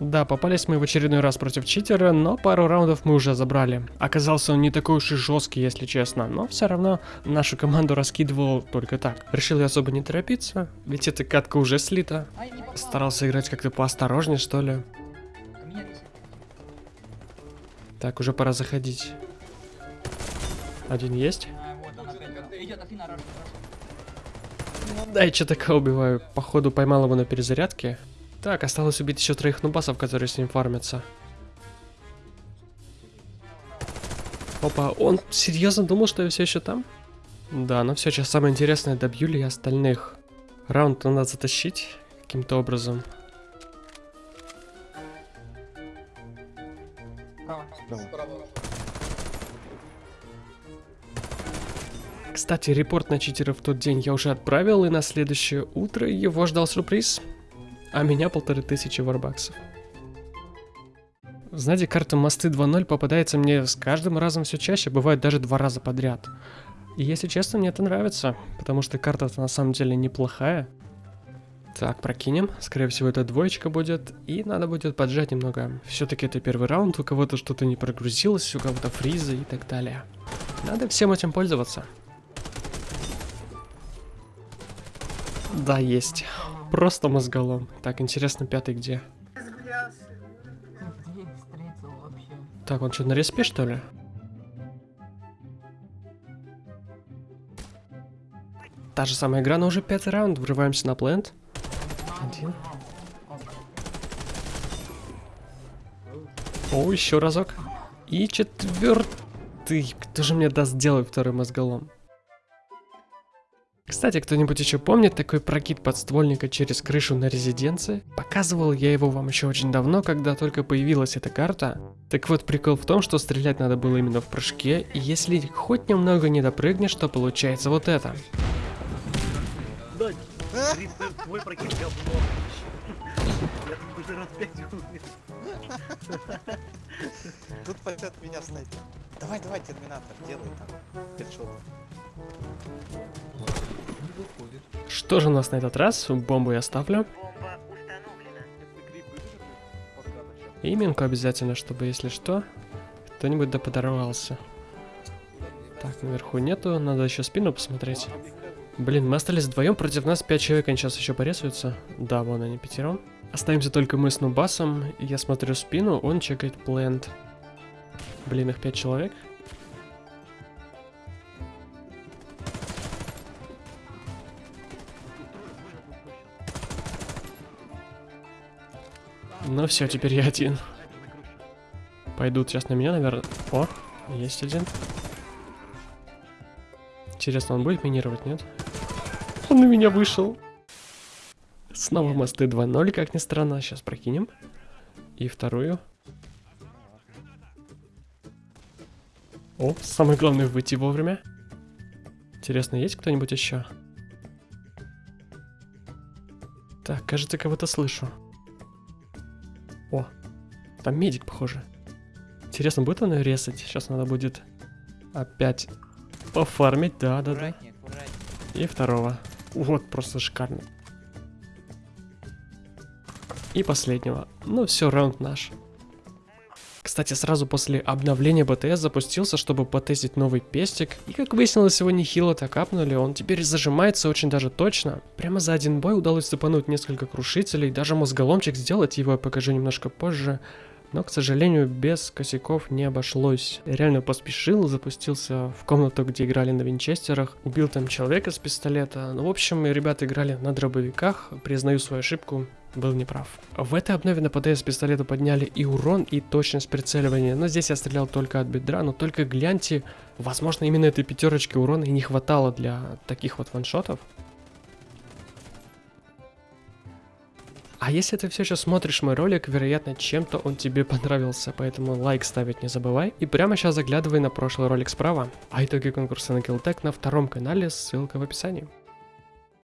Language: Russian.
Да, попались мы в очередной раз против читера, но пару раундов мы уже забрали. Оказался он не такой уж и жесткий, если честно, но все равно нашу команду раскидывал только так. Решил я особо не торопиться, ведь эта катка уже слита. Старался играть как-то поосторожнее, что ли. Так, уже пора заходить. Один есть? Да, я что такое убиваю. Походу поймал его на перезарядке. Так, осталось убить еще троих нубасов, которые с ним фармятся. Опа, он серьезно думал, что я все еще там? Да, ну все, сейчас самое интересное, добью ли я остальных. Раунд надо затащить каким-то образом. Кстати, репорт на читера в тот день я уже отправил, и на следующее утро его ждал сюрприз. А меня полторы тысячи варбаксов. Знаете, карта Мосты 2.0 попадается мне с каждым разом все чаще, бывает даже два раза подряд. И если честно, мне это нравится, потому что карта на самом деле неплохая. Так, прокинем. Скорее всего, это двоечка будет. И надо будет поджать немного. Все-таки это первый раунд, у кого-то что-то не прогрузилось, у кого-то фризы и так далее. Надо всем этим пользоваться. Да, есть. Просто мозголом. Так, интересно, пятый где? Так, он что, на респе, что ли? Та же самая игра, но уже пятый раунд. Врываемся на плент. Один. О, еще разок. И четвертый. Кто же мне даст делать второй мозголом? Кстати, кто-нибудь еще помнит такой прокид подствольника через крышу на резиденции? Показывал я его вам еще очень давно, когда только появилась эта карта. Так вот, прикол в том, что стрелять надо было именно в прыжке, и если хоть немного не допрыгнешь, то получается вот это. Тут пойдет меня снайпер. Давай, давай, терминатор, делай там. Хедшот. Что же у нас на этот раз? Бомбу я ставлю. И минку обязательно, чтобы, если что, кто-нибудь да подорвался. Так, наверху нету, надо еще спину посмотреть. Блин, мы остались вдвоем, против нас 5 человек, они сейчас еще порезаются. Да, вон они пятером. Остаемся только мы с Нубасом, я смотрю спину, он чекает плент. Блин, их 5 человек. Ну все, теперь я один. Пойдут сейчас на меня, наверное. О, есть один. Интересно, он будет минировать, нет? Он на меня вышел. Снова мосты 2.0, как ни странно. Сейчас прокинем. И вторую. О, самое главное выйти вовремя. Интересно, есть кто-нибудь еще? Так, кажется, кого-то слышу. О, там медик, похоже. Интересно, будет он ее резать? Сейчас надо будет опять пофармить, да-да-да. И второго. Вот, просто шикарно. И последнего. Ну все, раунд наш. Кстати, сразу после обновления БТС запустился, чтобы потестить новый пестик. И как выяснилось, его нехило так апнули, он теперь зажимается очень даже точно. Прямо за один бой удалось цепануть несколько крушителей, даже мозголомчик сделать, его я покажу немножко позже. Но, к сожалению, без косяков не обошлось. Я реально поспешил, запустился в комнату, где играли на винчестерах, убил там человека с пистолета. Ну, в общем, ребята играли на дробовиках, признаю свою ошибку, был неправ. В этой обнове на ПДС пистолета подняли и урон, и точность прицеливания, но здесь я стрелял только от бедра, но только гляньте, возможно именно этой пятерочки урона и не хватало для таких вот ваншотов. А если ты все еще смотришь мой ролик, вероятно, чем-то он тебе понравился, поэтому лайк ставить не забывай. И прямо сейчас заглядывай на прошлый ролик справа. А итоги конкурса на Killtech на втором канале, ссылка в описании.